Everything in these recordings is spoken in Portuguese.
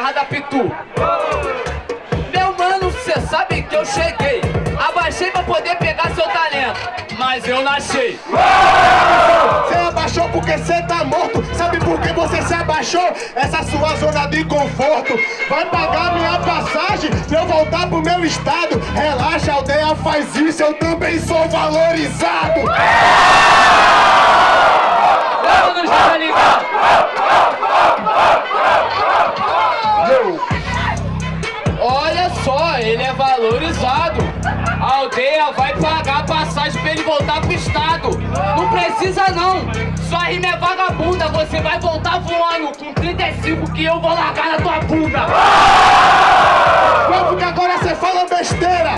terra da Pitu. Meu mano, cê sabe que eu cheguei. Abaixei pra poder pegar seu talento, mas eu nasci. Você abaixou porque você tá morto. Sabe por que você se abaixou? Essa sua zona de conforto. Vai pagar minha passagem pra eu voltar pro meu estado. Relaxa, aldeia faz isso, eu também sou valorizado. Vamos nos estado. Não precisa não. Sua rima é vagabunda. Você vai voltar voando com 35 que eu vou largar na tua bunda. Como que agora você fala besteira?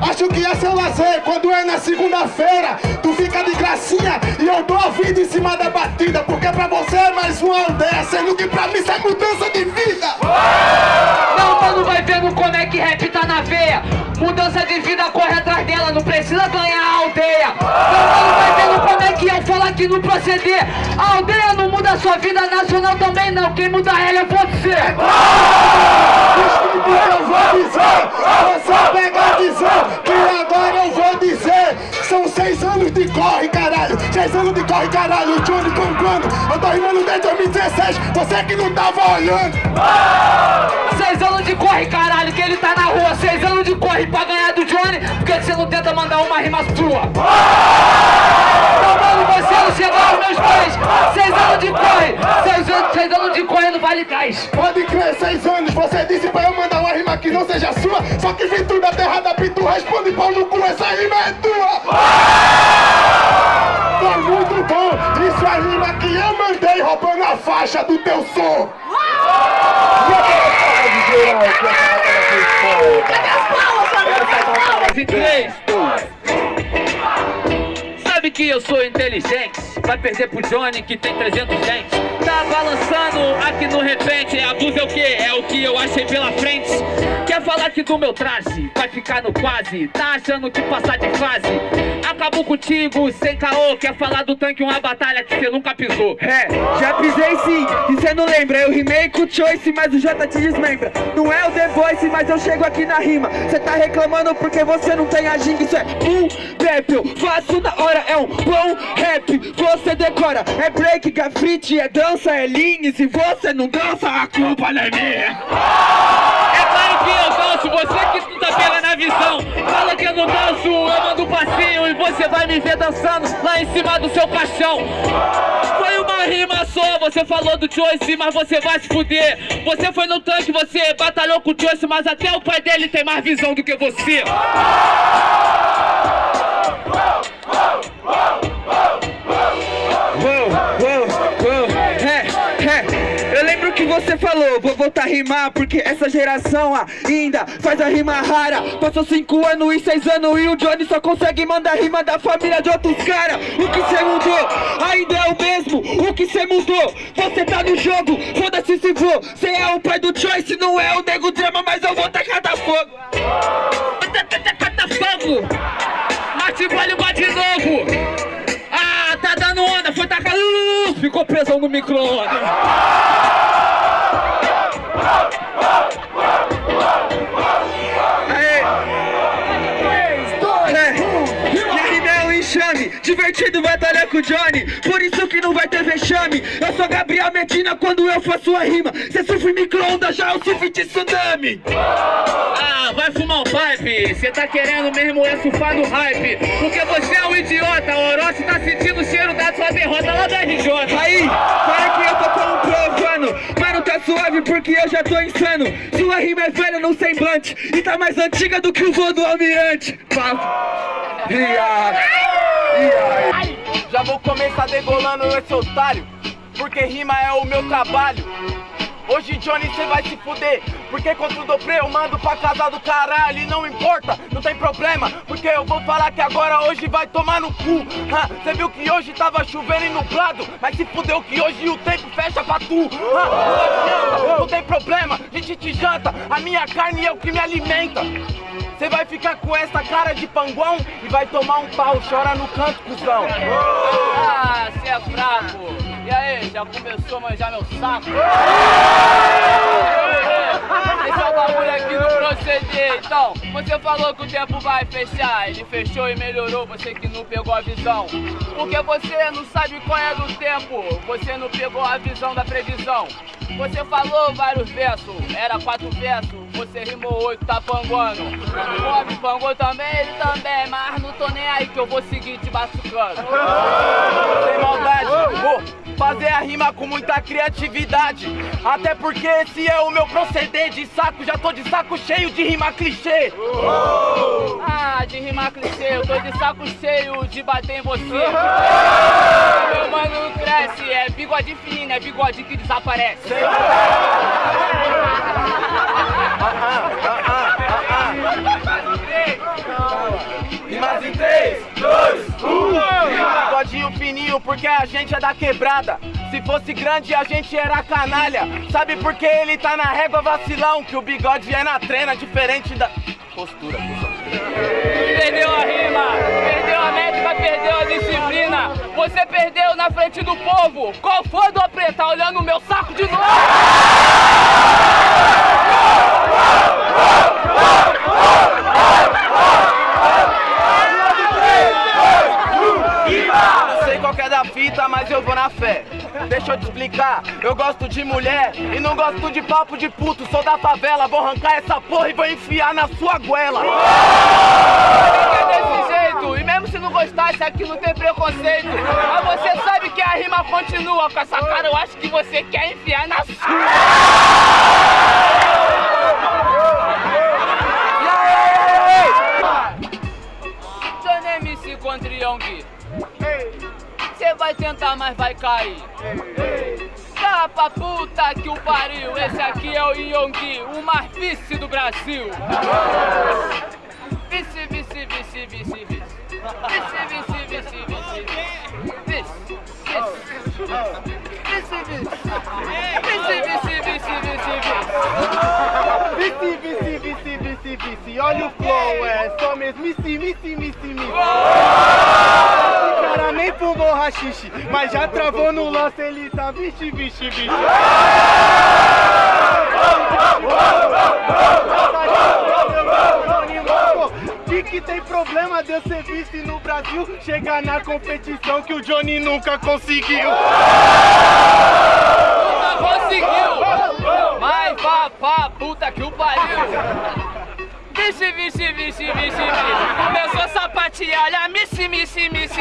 Acho que é seu lazer quando é na segunda-feira Tu fica de gracinha e eu dou a vida em cima da batida Porque pra você é mais uma aldeia Sendo que pra mim isso é mudança de vida aqui no proceder. A aldeia não muda a sua vida, nacional também não. Quem muda ela é você. Que eu vou dizer Você pega a visão Que agora eu vou de corre, caralho Seis anos de corre, caralho Johnny Pancano Eu tô rimando desde 2016 Você que não tava olhando Seis anos de corre, caralho, que ele tá na rua. Seis anos de corre pra ganhar do Johnny. Por que você não tenta mandar uma rima sua? Então, mano, você não chegou aos meus pés. Seis anos de corre. Seis anos, seis anos de corre no Vale Gás. Pode crer, seis anos Você disse pra eu mandar uma rima que não seja sua Só que vim tudo da terra da Pitu Responde pau no cu, essa rima é tua Tá Roubando a faixa do teu som. E três. Sabe que eu sou inteligente Vai perder pro Johnny que tem 300 dentes. Tá balançando aqui no repente A blusa é o que? É o que eu achei pela frente. Quer falar que do meu traje? Vai ficar no quase Tá achando que passar de fase? Acabou contigo sem caô Quer falar do tanque uma batalha que você nunca pisou. É, já pisei sim, e cê não lembra Eu rimei com o Choice, mas o J te desmembra. Não é o The Voice, mas eu chego aqui na rima. Cê tá reclamando porque você não tem a ginga Isso é um rap, eu faço na hora É um bom rap, você decora? É break, grafite, é dança, é linha E se você não dança, a culpa não é minha. É claro que eu danço, você que não tá pegando a visão. Fala que eu não danço, eu mando passinho E você vai me ver dançando lá em cima do seu caixão. Foi uma rima só, você falou do Choice, mas você vai se fuder. Você foi no tanque, você batalhou com o Choice Mas até o pai dele tem mais visão do que você que você falou, vou voltar a rimar Porque essa geração ainda faz a rima rara. Passou cinco anos e seis anos e o Johnny só consegue mandar rima da família de outros caras O que cê mudou? Ainda é o mesmo. O que cê mudou, você tá no jogo Foda-se se for, cê é o pai do Choice Não é o nego drama, mas eu vou tacar da fogo. Cata fogo Mate vale de novo. Ah, tá dando onda, foi tacar. Ficou presão no micro-ondas enxame, divertido batalhar com o Johnny. Por isso que não vai ter vexame. Eu sou Gabriel Medina quando eu faço a rima. Cê sofre micro-ondas, já eu sofri de tsunami. Ah, vai fumar um pipe. Cê tá querendo mesmo é surfar no hype. Porque você é um idiota O Orochi tá sentindo o cheiro da sua derrota lá da RJ Aí, para que eu tô comprovando Mano, tá suave porque eu já tô insano. Sua rima é velha no semblante E tá mais antiga do que o voo do almirante. Papo. Aí? Já vou começar degolando esse otário Porque rima é o meu trabalho. Hoje Johnny cê vai se fuder Porque contra o Dopré eu mando pra casa do caralho E não importa, não tem problema Porque eu vou falar que agora hoje vai tomar no cu. Ha, Cê viu que hoje tava chovendo e nublado Mas se fudeu que hoje o tempo fecha pra tu. Ha, Não adianta, não tem problema, a gente te janta A minha carne é o que me alimenta Cê vai ficar com essa cara de panguão E vai tomar um pau, chora no canto, cuzão Ah, cê é fraco E aí, já começou a manjar meu saco? bagulho aqui proceder. Então, você falou que o tempo vai fechar. Ele fechou e melhorou, você que não pegou a visão. Porque você não sabe qual é do tempo. Você não pegou a visão da previsão. Você falou vários versos, era quatro versos. Você rimou oito, tá panguando. O homem pangou também, ele também. Mas não tô nem aí que eu vou seguir te batucando. Sem maldade, vou fazer a rima com muita criatividade. Até porque esse é o meu proceder de saco. Já tô de saco cheio de rima clichê. Ah, de rimar clichê, eu tô de saco cheio de bater em você. Meu mano cresce, é bigode fino, é bigode que desaparece. Rimas em 3, 2, 1. Fininho, porque a gente é da quebrada. Se fosse grande, a gente era canalha. Sabe por que ele tá na régua vacilão? Que o bigode é na trena, diferente da. Postura. Perdeu a rima, perdeu a métrica, perdeu a disciplina. Você perdeu na frente do povo. Qual foi do preta olhando o meu saco de novo? Eu gosto de mulher e não gosto de papo de puto. Sou da favela, vou arrancar essa porra e vou enfiar na sua goela. É desse jeito, e mesmo se não gostasse, aqui não tem preconceito. Mas você sabe que a rima continua com essa cara, eu acho que você quer enfiar na sua. Johnny MC contra Yong. Cê vai tentar, mas vai cair. Tá pra puta que o pariu, esse aqui é o Yonggi, o mais vice do Brasil. Vice, vice, vice, vice, vice. Vice, vice, vice, vice, vice. Vice, vice. Vice, vice. Vice, vice, vice, vice, vice. Vice, vice, vice. Olha o flow, é só mesmice, mice, mice, mice. Esse cara nem fumou rachixe, mas já travou no lance, ele tá vixe, vixe, vixe. De que tem problema de eu ser vice no Brasil Chegar na competição que o Johnny nunca conseguiu Nunca conseguiu! Mas vá puta que o pariu! Vixe, vixe, vixe, vixe, vixe! Começou a sapatear, olha, missi, missi, missi, missi!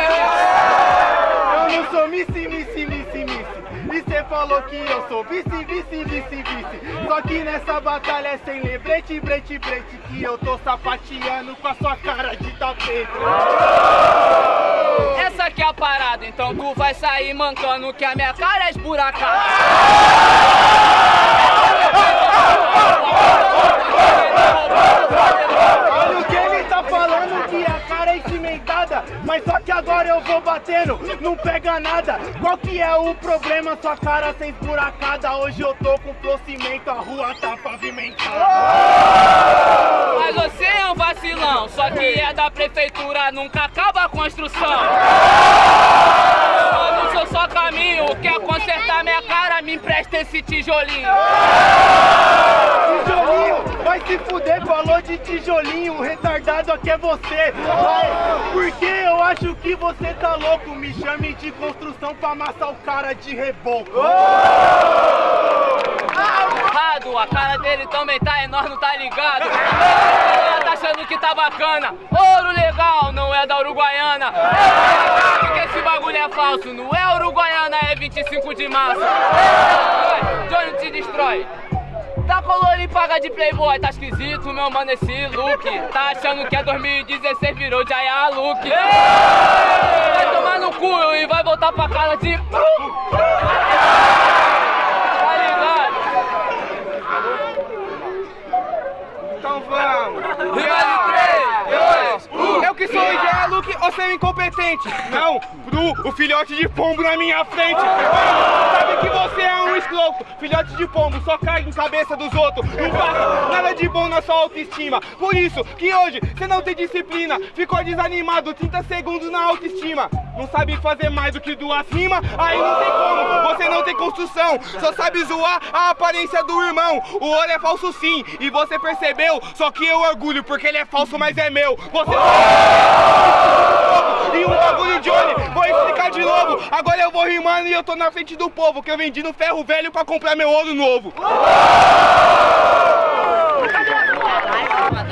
Eu não sou Missy, Missy, Missy, Missy. E cê falou que eu sou vice, vice, vice, vice. Só que nessa batalha é sem lembrete, brete, brete. Que eu tô sapateando com a sua cara de tapete. Essa aqui é a parada, então tu vai sair mancando que a minha cara é esburacada. que agora eu vou batendo, não pega nada. Qual que é o problema? Sua cara sem esburacada. Hoje eu tô com flow a rua tá pavimentada. Mas você é um vacilão, só que é da prefeitura, nunca acaba a construção. Eu só caminho, quer consertar minha cara, me empresta esse tijolinho. Tijolinho, vai se fuder, falou de tijolinho, o retardado aqui é você. Vai, porque eu acho que você tá louco, me chame de construção pra amassar o cara de reboco. Errado, a cara dele também tá enorme, não tá ligado? Ele tá achando que tá bacana. Ouro legal, não é da Uruguaiana. Bagulho é falso, não é Uruguaiana, é 25 de março. Johnny te destrói. Tá colorido e paga de playboy, tá esquisito, meu mano, esse look Tá achando que é 2016, virou Jaya Look Vai tomar no cu e vai voltar pra casa de... Tá ligado? Então vamos. De três, dois, um. Eu que sou o Jaya Luke, você é incompetente. Não, pro o filhote de pombo na minha frente. Sabe que você é um Filhote de pombo só cai em cabeça dos outros. Não passa nada de bom na sua autoestima. Por isso que hoje você não tem disciplina. Ficou desanimado 30 segundos na autoestima. Não sabe fazer mais do que duas rimas, aí não tem como. Você não tem construção, só sabe zoar a aparência do irmão. O ouro é falso sim, e você percebeu? Só que eu orgulho, porque ele é falso, mas é meu. Você um bagulho olho, vou explicar de novo. Agora eu vou rimando e eu tô na frente do povo, que eu vendi no ferro velho pra comprar meu ouro novo.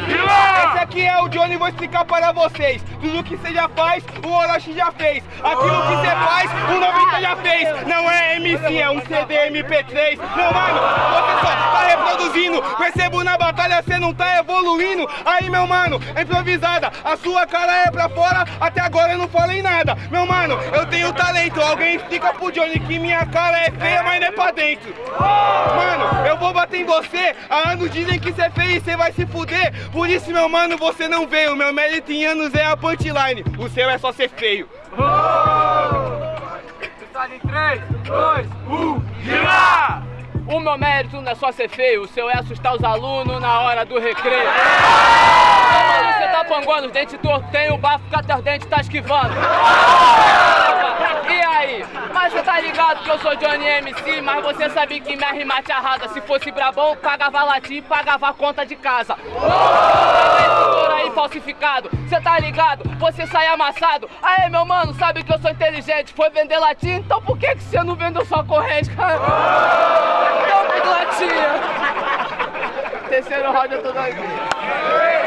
Esse aqui é o Johnny, vou explicar para vocês. Tudo que você já faz, o Orochi já fez. Aquilo que você faz, o 90 já fez. Não é MC, é um CD MP3. Não, mano, você só tá reproduzindo. Percebo na batalha, você não tá evoluindo. Aí, meu mano, é improvisada. A sua cara é pra fora, até agora eu não falei nada. Meu mano, eu tenho talento. Alguém explica pro Johnny que minha cara é feia, mas não é pra dentro. Mano, eu vou bater em você. Há anos dizem que você é feio e você vai se fuder. Por isso, meu mano, você não veio. Meu mérito em anos é a punchline. O seu é só ser feio. Está em 3, 2, 1, gira! O meu mérito não é só ser feio, o seu é assustar os alunos na hora do recreio. Você tá panguando os dentes tortos, tem o bafo que até os dentes tá esquivando. E aí? Mas você tá ligado que eu sou Johnny MC, mas você sabe que minha rima te arrasa. Se fosse brabão, pagava latim, pagava conta de casa. Aí falsificado, você tá ligado? Você sai amassado. Aê, meu mano, sabe que eu sou inteligente. Foi vender latim, então por que, que você não vendeu sua corrente, cara? Então, latinha. Terceiro round eu tô aqui.